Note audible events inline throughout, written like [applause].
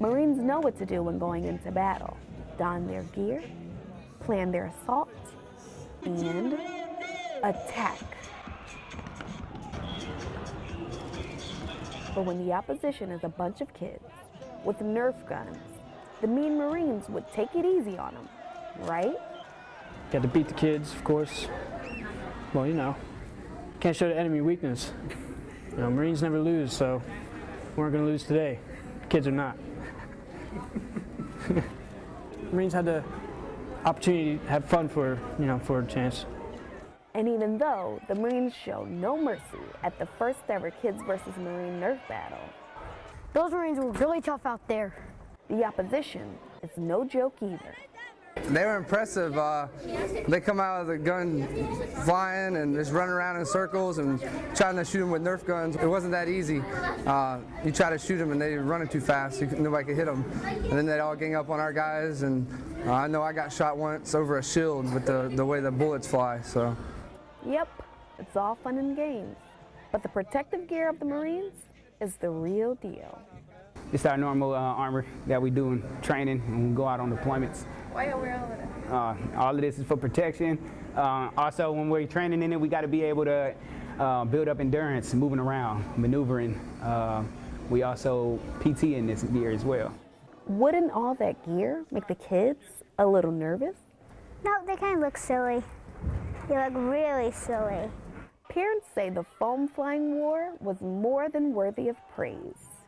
Marines know what to do when going into battle. Don their gear, plan their assault, and attack. But when the opposition is a bunch of kids with Nerf guns, the mean Marines would take it easy on them, right? You Got to beat the kids, of course. Well, you know, can't show the enemy weakness. You know, Marines never lose, so we aren't going to lose today. Kids are not. [laughs] Marines had the opportunity to have fun for, you know, for a chance. And even though the Marines show no mercy at the first ever Kids versus Marine Nerf battle, Those Marines were really tough out there. the opposition is no joke either. They were impressive. Uh, they come out of the gun flying and just running around in circles and trying to shoot them with Nerf guns. It wasn't that easy. Uh, you try to shoot them and they running too fast. You, nobody could hit them. And then they all gang up on our guys. And uh, I know I got shot once over a shield with the, the way the bullets fly. So. Yep, it's all fun and games. But the protective gear of the Marines is the real deal. It's our normal uh, armor that we do in training and we go out on deployments. Why you wear all of that? Uh, all of this is for protection. Uh, also, when we're training in it, we got to be able to uh, build up endurance, moving around, maneuvering. Uh, we also PT in this gear as well. Wouldn't all that gear make the kids a little nervous? No, they kind of look silly. They look really silly. Parents say the foam flying war was more than worthy of praise.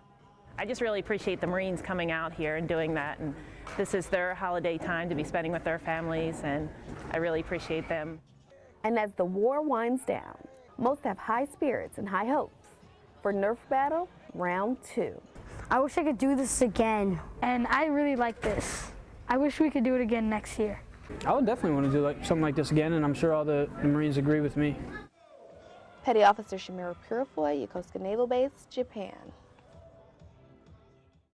I just really appreciate the Marines coming out here and doing that. And this is their holiday time to be spending with their families, and I really appreciate them. And as the war winds down, most have high spirits and high hopes for Nerf Battle Round 2. I wish I could do this again. And I really like this. I wish we could do it again next year. I would definitely want to do like something like this again, and I'm sure all the, the Marines agree with me. Petty Officer Shimura Purifoy, Yokosuka Naval Base, Japan.